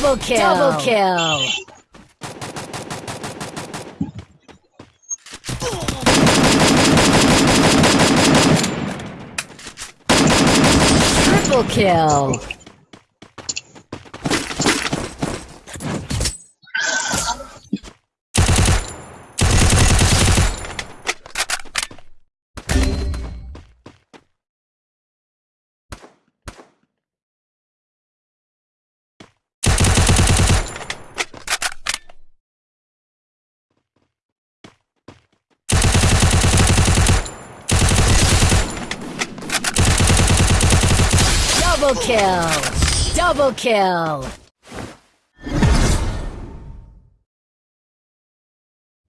Double kill. Double kill. Triple kill. Double kill! Double kill!